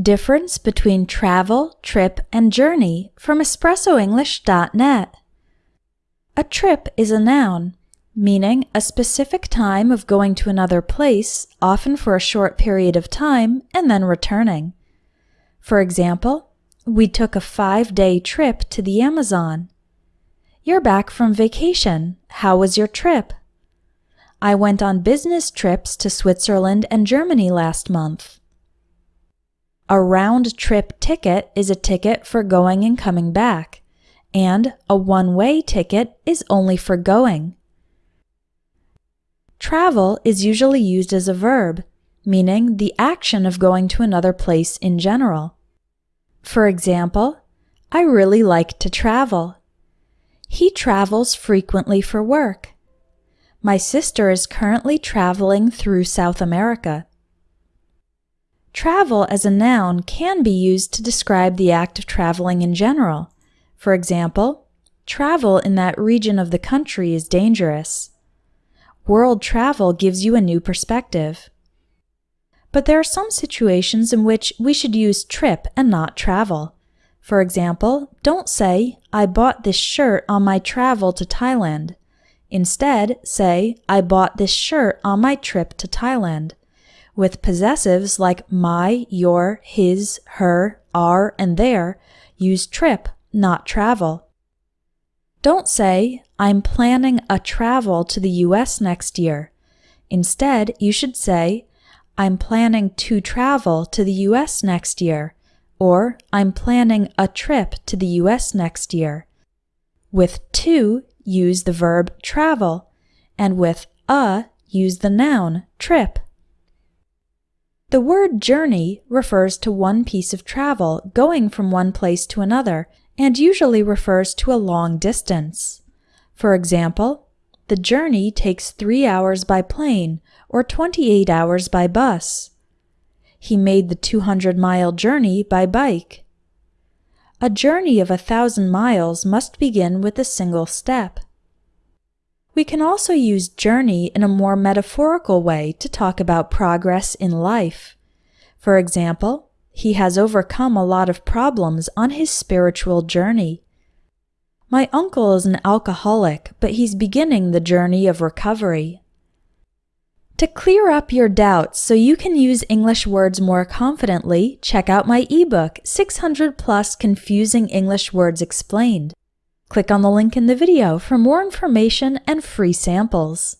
Difference between travel, trip, and journey from EspressoEnglish.net. A trip is a noun, meaning a specific time of going to another place, often for a short period of time, and then returning. For example, we took a five-day trip to the Amazon. You're back from vacation. How was your trip? I went on business trips to Switzerland and Germany last month. A round trip ticket is a ticket for going and coming back, and a one way ticket is only for going. Travel is usually used as a verb, meaning the action of going to another place in general. For example, I really like to travel. He travels frequently for work. My sister is currently traveling through South America. Travel as a noun can be used to describe the act of traveling in general. For example, travel in that region of the country is dangerous. World travel gives you a new perspective. But there are some situations in which we should use trip and not travel. For example, don't say, I bought this shirt on my travel to Thailand. Instead, say, I bought this shirt on my trip to Thailand with possessives like my, your, his, her, our, and their, use trip, not travel. Don't say, I'm planning a travel to the US next year. Instead, you should say, I'm planning to travel to the US next year, or I'm planning a trip to the US next year. With to, use the verb travel, and with a, use the noun trip. The word journey refers to one piece of travel going from one place to another and usually refers to a long distance. For example, the journey takes three hours by plane or 28 hours by bus. He made the 200 mile journey by bike. A journey of a thousand miles must begin with a single step. We can also use journey in a more metaphorical way to talk about progress in life. For example, he has overcome a lot of problems on his spiritual journey. My uncle is an alcoholic, but he's beginning the journey of recovery. To clear up your doubts so you can use English words more confidently, check out my ebook, 600 Plus Confusing English Words Explained. Click on the link in the video for more information and free samples.